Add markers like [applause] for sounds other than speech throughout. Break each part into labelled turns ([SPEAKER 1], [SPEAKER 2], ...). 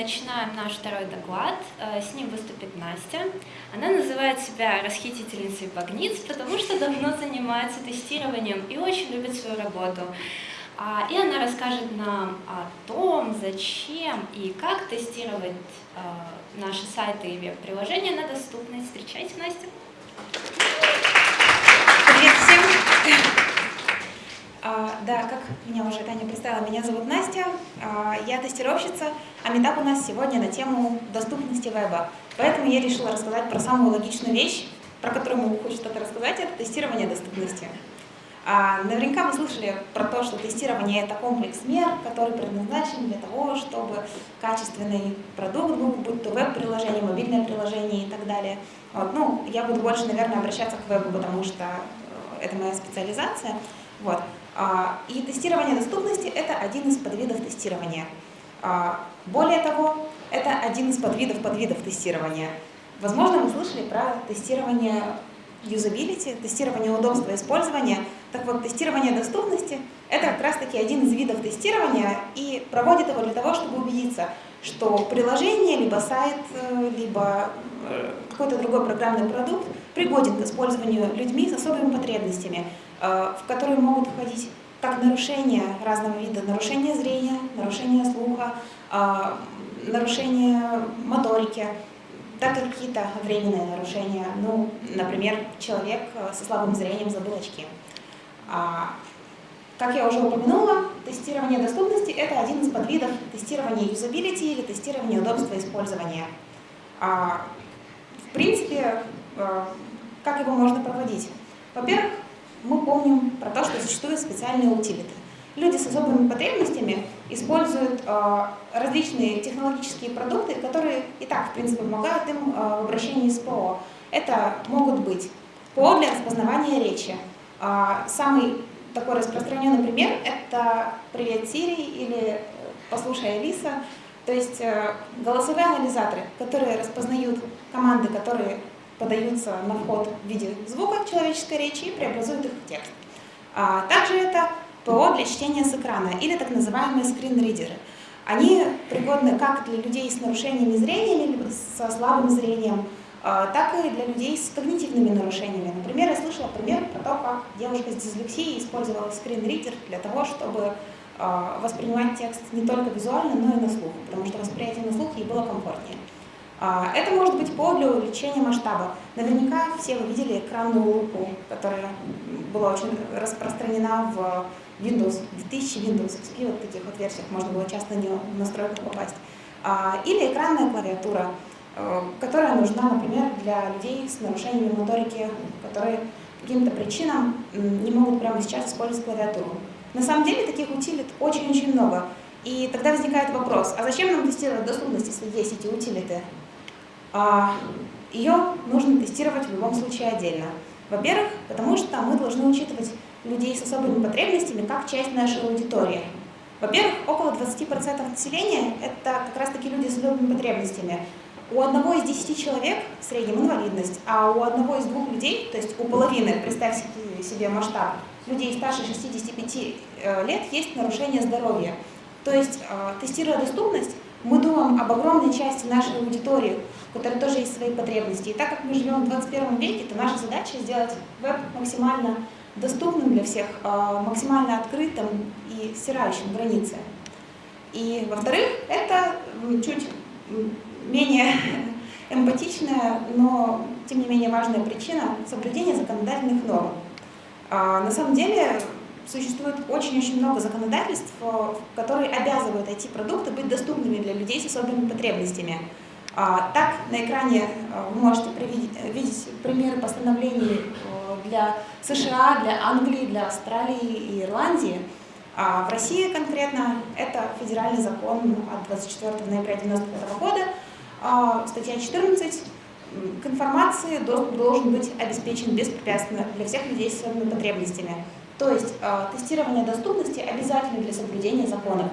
[SPEAKER 1] начинаем наш второй доклад. Э, с ним выступит Настя. Она называет себя расхитительницей багниц, потому что давно занимается тестированием и очень любит свою работу. А, и она расскажет нам о том, зачем и как тестировать э, наши сайты и веб-приложения на доступность. Встречайте, Настя.
[SPEAKER 2] Привет всем! А, да, как меня уже Таня представила, меня зовут Настя, а, я тестировщица, а метап у нас сегодня на тему доступности веба. Поэтому я решила рассказать про самую логичную вещь, про которую могу хоть что-то рассказать, это тестирование доступности. А, наверняка вы слышали про то, что тестирование – это комплекс мер, который предназначен для того, чтобы качественный продукт был, будь то веб-приложение, мобильное приложение и так далее. Вот. Ну, я буду больше, наверное, обращаться к вебу, потому что э, это моя специализация. Вот. А, и тестирование доступности – это один из подвидов тестирования. А, более того, это один из подвидов подвидов тестирования. Возможно, вы слышали про тестирование юзабилити, тестирование удобства использования. Так вот, тестирование доступности – это как раз-таки один из видов тестирования и проводит его для того, чтобы убедиться, что приложение, либо сайт, э, либо э, какой-то другой программный продукт пригоден к использованию людьми с особыми потребностями, э, в которые могут входить как нарушения разного вида, нарушения зрения, нарушения слуха, нарушения моторики, так и какие-то временные нарушения. Ну, например, человек со слабым зрением забыл очки. А, как я уже упомянула, тестирование доступности – это один из подвидов тестирования юзабилити или тестирования удобства использования. А, в принципе, а, как его можно проводить? Во-первых, мы помним про то, что существуют специальные утилиты. Люди с особыми потребностями используют э, различные технологические продукты, которые и так, в принципе, помогают им э, в обращении с ПО. Это могут быть ПО для распознавания речи. Э, самый такой распространенный пример – это «Привет, Сири» или «Послушай, Алиса». То есть э, голосовые анализаторы, которые распознают команды, которые подаются на вход в виде звука человеческой речи и преобразуют их в текст. А также это ПО для чтения с экрана или так называемые скринридеры. Они пригодны как для людей с нарушениями зрения или со слабым зрением, а, так и для людей с когнитивными нарушениями. Например, я слышала пример про то, как девушка с дислексией использовала скринридер для того, чтобы а, воспринимать текст не только визуально, но и на слух, потому что восприятие на слух ей было комфортнее. А, это может быть повод для увеличения масштаба. Наверняка все вы видели экранную лупу, которая была очень распространена в Windows, в 1000 Windows XP, вот таких вот версиях можно было часто не в настройку попасть. А, или экранная клавиатура, э, которая нужна, например, для людей с нарушениями моторики, которые по каким-то причинам не могут прямо сейчас использовать клавиатуру. На самом деле таких утилит очень-очень много. И тогда возникает вопрос, а зачем нам тестировать доступность, если есть эти утилиты? А, ее нужно тестировать в любом случае отдельно. Во-первых, потому что мы должны учитывать людей с особыми потребностями как часть нашей аудитории. Во-первых, около 20% населения – это как раз-таки люди с особыми потребностями. У одного из 10 человек в среднем инвалидность, а у одного из двух людей, то есть у половины, представьте себе масштаб, людей старше 65 э, лет есть нарушение здоровья. То есть, э, тестируя доступность, мы думаем об огромной части нашей аудитории, у которой тоже есть свои потребности. И так как мы живем в 21 веке, то наша задача сделать веб максимально доступным для всех, а, максимально открытым и стирающим границы. И, во-вторых, это чуть менее [laughs] эмпатичная, но тем не менее важная причина соблюдения законодательных норм. А, на самом деле существует очень-очень много законодательств, которые обязывают IT-продукты быть доступными для людей с особыми потребностями. А, так, на экране а, вы можете видеть примеры постановлений для США, для Англии, для Австралии и Ирландии. А в России конкретно это федеральный закон от 24 ноября 1995 года, статья 14. К информации доступ должен быть обеспечен беспрепятственно для всех людей с особыми потребностями. То есть тестирование доступности обязательно для соблюдения законов.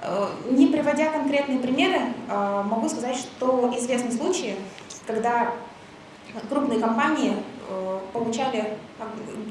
[SPEAKER 2] Э, не приводя конкретные примеры, э, могу сказать, что известны случаи, когда крупные компании э, получали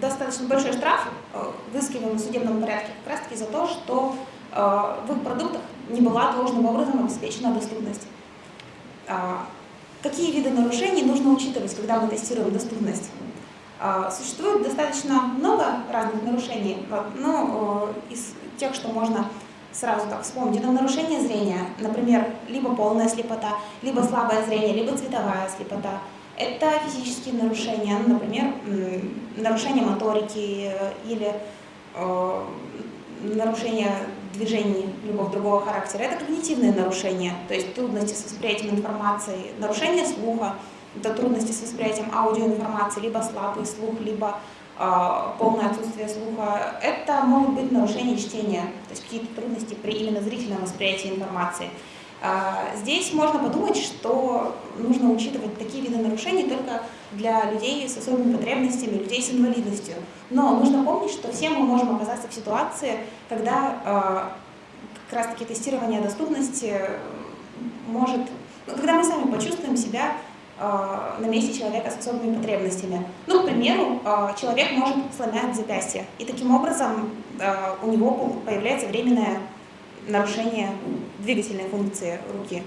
[SPEAKER 2] достаточно большой штраф, взыскиваемый в судебном порядке, как раз таки за то, что в их продуктах не была должным образом обеспечена доступность. Какие виды нарушений нужно учитывать, когда мы тестируем доступность? Существует достаточно много разных нарушений, но из тех, что можно сразу так вспомнить, это нарушение зрения, например, либо полная слепота, либо слабое зрение, либо цветовая слепота. Это физические нарушения, например, нарушение моторики или нарушение движений любого другого характера. Это когнитивные нарушения, то есть трудности с восприятием информации, нарушение слуха, это трудности с восприятием аудиоинформации, либо слабый слух, либо а, полное отсутствие слуха, это могут быть нарушения чтения, то есть какие-то трудности при именно зрительном восприятии информации. А, здесь можно подумать, что нужно учитывать такие виды нарушений только для людей с особыми потребностями, людей с инвалидностью. Но нужно помнить, что все мы можем оказаться в ситуации, когда а, как раз-таки тестирование доступности может, когда мы сами почувствуем себя на месте человека с особыми потребностями. Ну, к примеру, э, человек может сломать запястье, и таким образом э, у него появляется временное нарушение двигательной функции руки.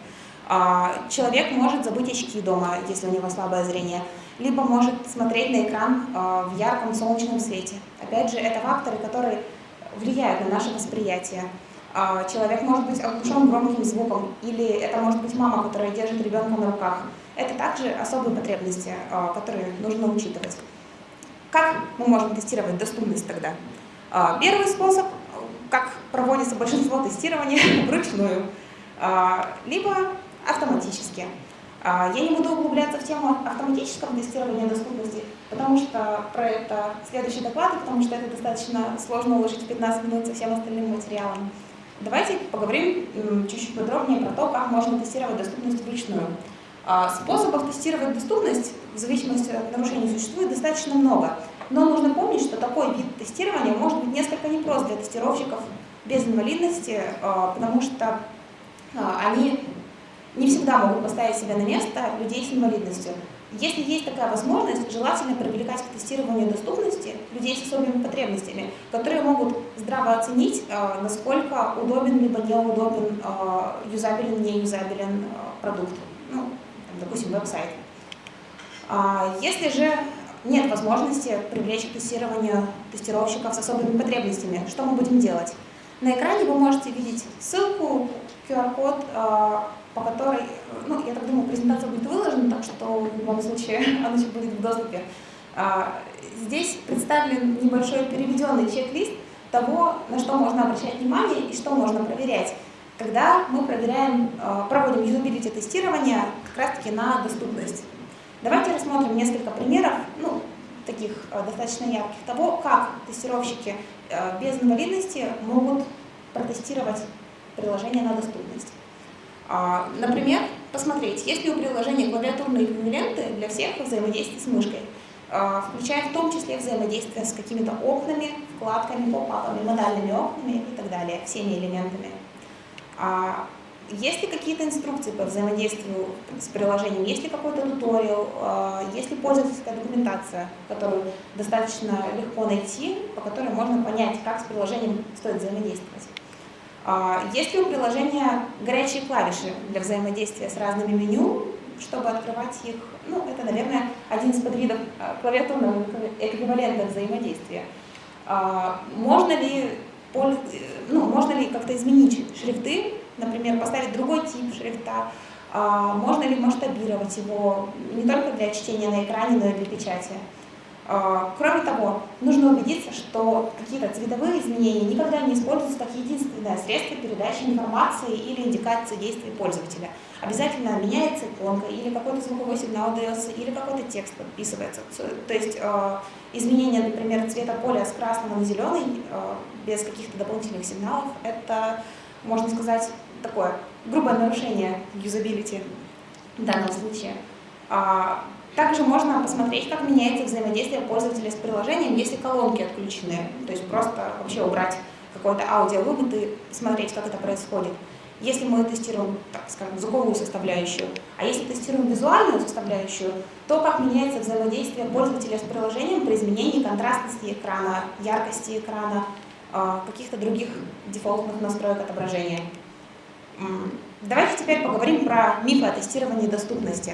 [SPEAKER 2] Человек может забыть очки дома, если у него слабое зрение, либо может смотреть на экран в ярком солнечном свете. Опять же, это факторы, которые влияют на наше восприятие. Человек может быть оглушен громким звуком, или это может быть мама, которая держит ребенка на руках. Это также особые потребности, а, которые нужно учитывать. Как мы можем тестировать доступность тогда? А, первый способ, как проводится большинство тестирования, [laughs] вручную, а, либо автоматически. Я не буду углубляться в тему автоматического тестирования доступности, потому что про это следующий доклад, потому что это достаточно сложно уложить в 15 минут со всем остальным материалом. Давайте поговорим чуть-чуть подробнее про то, как можно тестировать доступность вручную. А, способов тестировать доступность в зависимости от нарушений существует достаточно много. Но нужно помнить, что такой вид тестирования может быть несколько непрост для тестировщиков без инвалидности, а, потому что а, они не всегда могут поставить себя на место людей с инвалидностью. Если есть такая возможность, желательно привлекать к тестированию доступности людей с особыми потребностями, которые могут здраво оценить, насколько удобен либо неудобен, юзабелен, неюзабелен продукт. Ну, допустим, веб-сайт. А, если же нет возможности привлечь к тестированию тестировщиков с особыми потребностями, что мы будем делать? На экране вы можете видеть ссылку, QR-код, а, по которой, ну, я так думаю, презентация будет выложена, так что в любом случае [laughs] она будет в доступе. А, здесь представлен небольшой переведенный чек-лист того, на что можно обращать внимание и что можно проверять когда мы проверяем, э, проводим юзабилити тестирование как раз-таки на доступность. Давайте рассмотрим несколько примеров, ну, таких достаточно ярких, того, как тестировщики без инвалидности могут протестировать приложение на доступность. А, например, посмотреть, есть ли у приложения клавиатурные эквиваленты для всех взаимодействий с мышкой, включая в том числе взаимодействие с какими-то окнами, вкладками, поп-апами, модальными окнами и так далее, всеми элементами. Есть ли какие-то инструкции по взаимодействию с приложением? Есть ли какой-то туториал? А, есть ли пользовательская документация, которую достаточно легко найти, по которой можно понять, как с приложением стоит взаимодействовать? А, есть ли у приложения горячие клавиши для взаимодействия с разными меню, чтобы открывать их? Ну, это, наверное, один из подвидов а, клавиатурного эквивалента взаимодействия. Можно ли ну, можно ли как-то изменить шрифты, например, поставить другой тип шрифта, а, можно ли масштабировать его не только для чтения на экране, но и для печати. А, кроме того, нужно убедиться, что какие-то цветовые изменения никогда не используются как единственное средство передачи информации или индикации действий пользователя. Обязательно меняется иконка, или какой-то звуковой сигнал дается, или какой-то текст подписывается. То есть а, изменение, например, цвета поля с красного на зеленый без каких-то дополнительных сигналов, это, можно сказать, такое грубое нарушение юзабилити в данном случае. Также можно посмотреть, как меняется взаимодействие пользователя с приложением, если колонки отключены. То есть просто вообще убрать какой-то аудиовывод и смотреть, как это происходит. Если мы тестируем, так скажем, звуковую составляющую, а если тестируем визуальную составляющую, то как меняется взаимодействие пользователя с приложением при изменении контрастности экрана, яркости экрана, а, каких-то других дефолтных настроек отображения. Давайте теперь поговорим про мифы о тестировании доступности.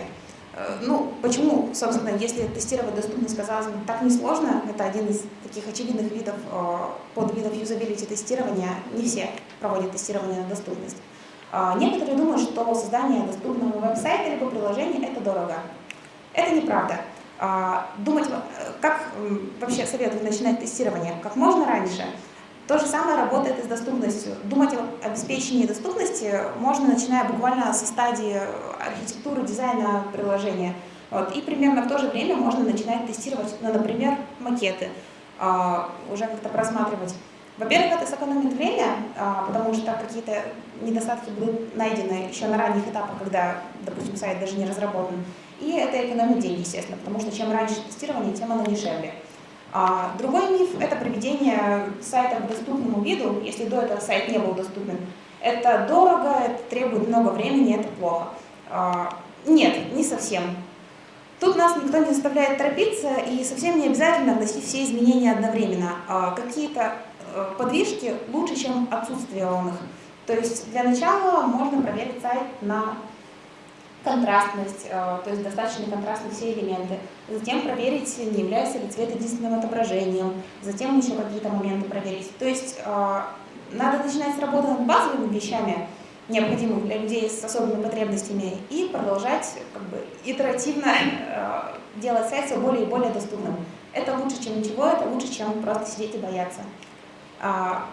[SPEAKER 2] Э, ну, почему, собственно, если тестировать доступность, казалось бы, так несложно, это один из таких очевидных видов, э, подвидов юзабилити тестирования, не все проводят тестирование на доступность. Э, некоторые думают, что создание доступного веб-сайта либо приложения – это дорого. Это неправда. Думать, как вообще советую начинать тестирование? Как можно раньше – то же самое работает и с доступностью. Думать о обеспечении доступности можно, начиная буквально со стадии архитектуры, дизайна приложения. Вот. И примерно в то же время можно начинать тестировать, ну, например, макеты, а, уже как-то просматривать. Во-первых, это сэкономит время, а, потому что какие-то недостатки будут найдены еще на ранних этапах, когда, допустим, сайт даже не разработан. И это экономит деньги, естественно, потому что чем раньше тестирование, тем оно дешевле. А другой миф – это приведение сайта к доступному виду, если до этого сайт не был доступен. Это дорого, это требует много времени, это плохо. А, нет, не совсем. Тут нас никто не заставляет торопиться, и совсем не обязательно вносить все изменения одновременно. А какие-то э, подвижки лучше, чем отсутствие он их. То есть для начала можно проверить сайт на контрастность, э, то есть достаточно контрастны все элементы. Затем проверить, не является ли цвет единственным отображением. Затем еще какие-то моменты проверить. То есть э, надо начинать с работы над базовыми вещами, необходимыми для людей с особыми потребностями, и продолжать как бы, итеративно э, делать сайт все более и более доступным. Это лучше, чем ничего, это лучше, чем просто сидеть и бояться. А,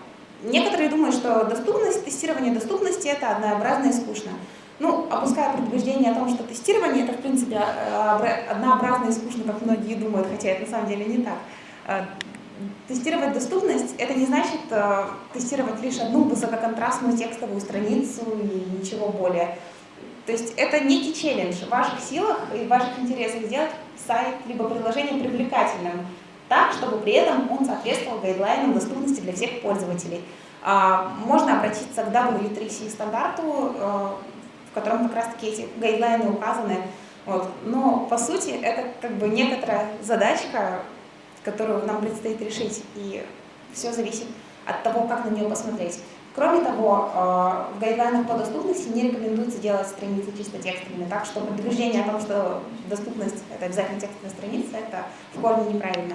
[SPEAKER 2] некоторые думают, что доступность, тестирование доступности – это однообразно и скучно. Ну, опуская предубеждение о том, что тестирование это, в принципе, э, однообразно и скучно, как многие думают, хотя это на самом деле не так. Э, тестировать доступность – это не значит э, тестировать лишь одну высококонтрастную текстовую страницу и ничего более. То есть это некий челлендж в ваших силах и в ваших интересах сделать сайт либо приложение привлекательным, так, чтобы при этом он соответствовал гайдлайнам доступности для всех пользователей. А, можно обратиться к W3C стандарту, в котором как раз-таки эти гайдлайны указаны. Вот. Но, по сути, это как бы некоторая задачка, которую нам предстоит решить, и все зависит от того, как на нее посмотреть. Кроме того, э, в гайдлайнах по доступности не рекомендуется делать страницы чисто текстовыми, так что предупреждение о том, что доступность – это обязательно текстовая страница, это в корне неправильно.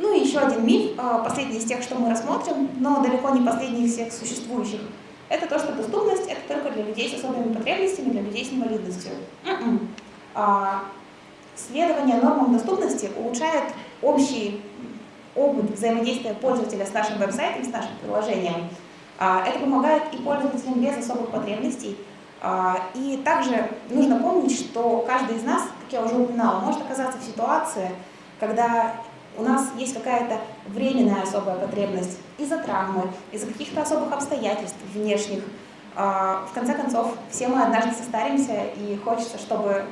[SPEAKER 2] Ну и еще один миф, э, последний из тех, что мы рассмотрим, но далеко не последний из всех существующих – это то, что доступность это только для людей с особыми потребностями, для людей с инвалидностью. М-м. А, следование нормам доступности улучшает общий опыт взаимодействия пользователя с нашим веб-сайтом, с нашим приложением. А, это помогает и пользователям без особых потребностей. А, и также нужно помнить, что каждый из нас, как я уже упоминала, может оказаться в ситуации, когда у нас есть какая-то временная особая потребность из-за травмы, из-за каких-то особых обстоятельств внешних. А, в конце концов, все мы однажды состаримся, и хочется, чтобы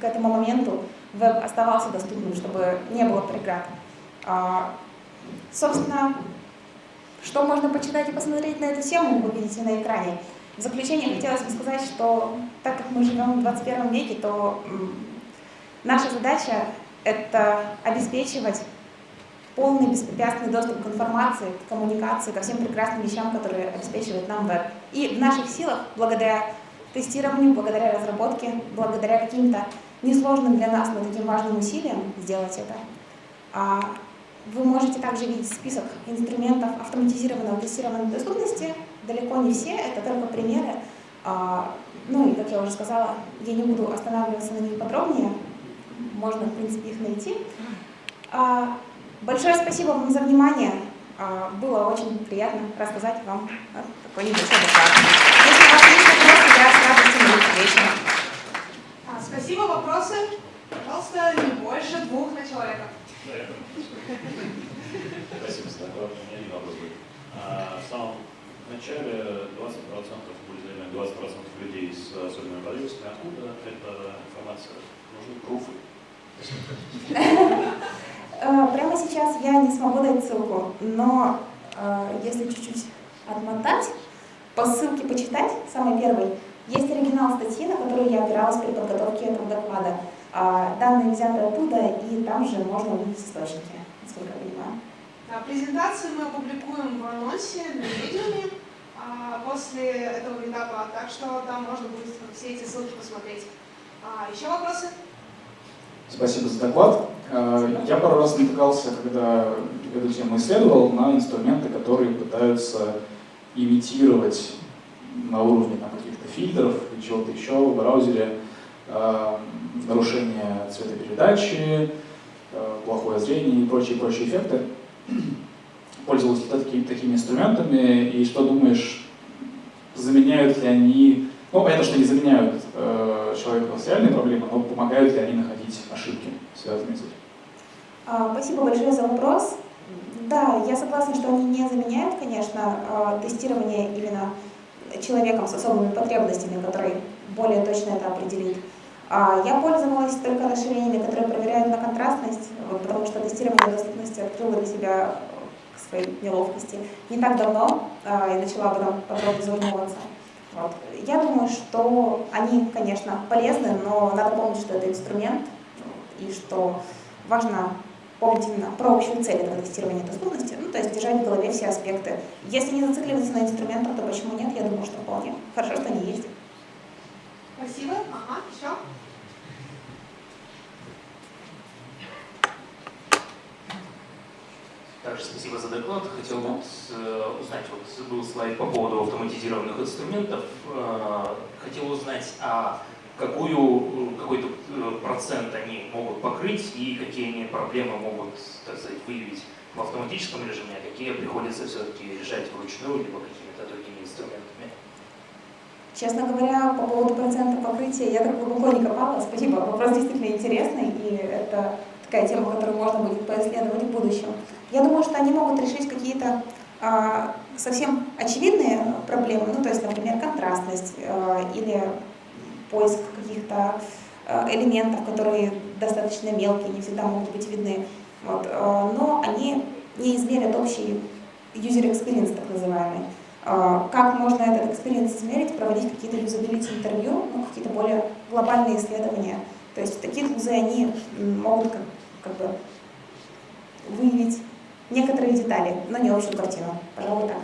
[SPEAKER 2] к этому моменту веб оставался доступным, чтобы не было преград. А, собственно, что можно почитать и посмотреть на эту тему, вы видите на экране. В заключение хотелось бы сказать, что так как мы живем в 21 веке, то наша задача это обеспечивать полный беспрепятственный доступ к информации, к коммуникации, ко всем прекрасным вещам, которые обеспечивает нам веб. И в наших силах, благодаря тестированию, благодаря разработке, благодаря каким-то несложным для нас, но таким важным усилиям сделать это. А вы можете также видеть список инструментов автоматизированного тестирования доступности. Далеко не все, это только примеры. А, ну и, как я уже сказала, я не буду останавливаться на них подробнее, можно, в принципе, их найти. А, большое спасибо вам за внимание. А, было очень приятно рассказать вам такой небольшой доклад. Если у вас есть вопросы, я с радостью отвечу.
[SPEAKER 3] А, спасибо. Вопросы? Пожалуйста, не больше двух на человека.
[SPEAKER 4] Спасибо доклад. У меня один вопрос будет. В самом начале 20% были 20% людей с особенными потребностями. Откуда эта информация? Нужны пруфы. [laughs]
[SPEAKER 2] Э, прямо сейчас я не смогу дать ссылку, но э, если чуть-чуть отмотать, по ссылке почитать, самый первый, есть оригинал статьи, на которую я опиралась при подготовке этого доклада. А, данные взяты оттуда, и там же можно увидеть источники, насколько я понимаю.
[SPEAKER 3] Да, презентацию мы опубликуем в анонсе на медиуме. а, после этого метапа, так что там можно будет все эти ссылки посмотреть. А, еще вопросы?
[SPEAKER 5] Спасибо за доклад. Э, я пару раз натыкался, когда эту тему исследовал, на инструменты, которые пытаются имитировать на уровне каких-то фильтров или чего-то еще в браузере э, нарушение цветопередачи, э, плохое зрение и прочие-прочие эффекты. [clears throat] Пользовался такими, такими инструментами, и что думаешь, заменяют ли они, ну, понятно, что не заменяют э, человека с реальной проблемой, но помогают ли они находить ошибки, связанные с этим?
[SPEAKER 2] А, спасибо большое за вопрос. Да, я согласна, что они не заменяют, конечно, а, тестирование именно человеком с особыми потребностями, который более точно это определит. А, я пользовалась только расширениями, которые проверяют на контрастность, потому что тестирование доступности открыло для себя к своей неловкости не так давно и начала об этом подробно задумываться. Я думаю, что они, конечно, полезны, но надо помнить, что это инструмент, и что важно помнить именно про общую цель этого тестирования доступности, ну, то есть держать в голове все аспекты. Если не зацикливаться на инструментах, то почему нет? Я думаю, что вполне. Хорошо, что они есть.
[SPEAKER 3] Спасибо. Ага, еще?
[SPEAKER 6] Также спасибо за доклад. Хотел вот, э, узнать, вот был слайд по поводу автоматизированных инструментов. Э, хотел узнать, а какую, какой-то э, процент они могут покрыть и какие они проблемы могут, так сказать, выявить в автоматическом режиме, а какие приходится все-таки решать вручную, либо какими-то другими инструментами.
[SPEAKER 2] Честно говоря, по поводу процента покрытия я так глубоко не копала. Спасибо, вопрос действительно интересный, и это такая тема, которую можно будет поисследовать в будущем. Я думаю, что они могут решить какие-то а, совсем очевидные проблемы, ну, то есть, например, контрастность а, или поиск каких-то э, элементов, которые достаточно мелкие, не всегда могут быть видны. Вот. Э, но они не измерят общий user experience, так называемый. Э, как можно этот experience измерить, проводить какие-то юзабилити интервью, ну, какие-то более глобальные исследования. То есть такие тулзы, они могут как, как бы выявить некоторые детали, но не общую картину. Пожалуй, так.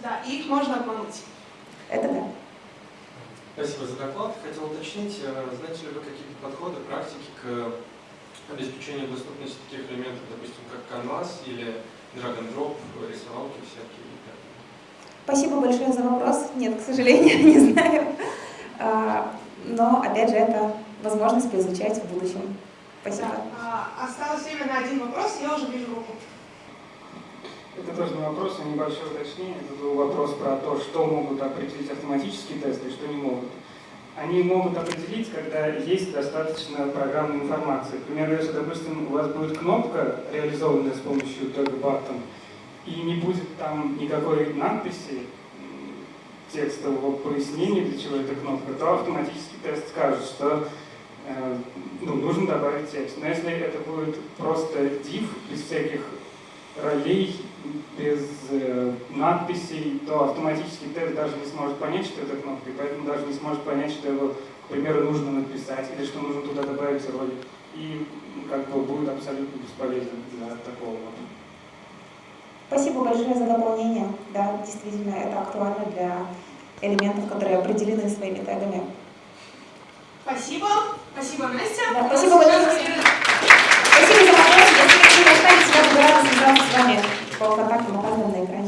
[SPEAKER 3] Да, их можно обмануть.
[SPEAKER 2] Это да.
[SPEAKER 7] Спасибо за доклад. Хотел уточнить, э, знаете ли вы какие-то подходы, практики к обеспечению доступности таких элементов, допустим, как Canvas или drag and drop, рисовалки всякие?
[SPEAKER 2] Спасибо большое за вопрос. Нет, к сожалению, [laughs] не знаю. А, но, опять же, это возможность поизучать в будущем. Спасибо.
[SPEAKER 3] Да. А, осталось время на один вопрос, я уже вижу руку.
[SPEAKER 8] Это тоже не вопрос, а небольшое уточнение. Это был вопрос про то, что могут определить автоматические тесты и что не могут. Они могут определить, когда есть достаточно программной информации. К примеру, если, допустим, у вас будет кнопка, реализованная с помощью tag button, и не будет там никакой надписи, текстового пояснения, для чего эта кнопка, то автоматически тест скажет, что ну, нужно добавить текст. Но если это будет просто div без всяких ролей без э, надписей, то автоматически тест даже не сможет понять, что это кнопка, и поэтому даже не сможет понять, что его, к примеру, нужно написать, или что нужно туда добавить ролик. И как бы будет абсолютно бесполезен для такого.
[SPEAKER 2] Спасибо большое за дополнение. Да, действительно, это актуально для элементов, которые определены своими тегами.
[SPEAKER 3] Спасибо. Спасибо, Настя.
[SPEAKER 2] Да, спасибо большое. Спасибо за вопрос. Если вы не останетесь, я буду рада связаться с вами по контактам, указанным на экране.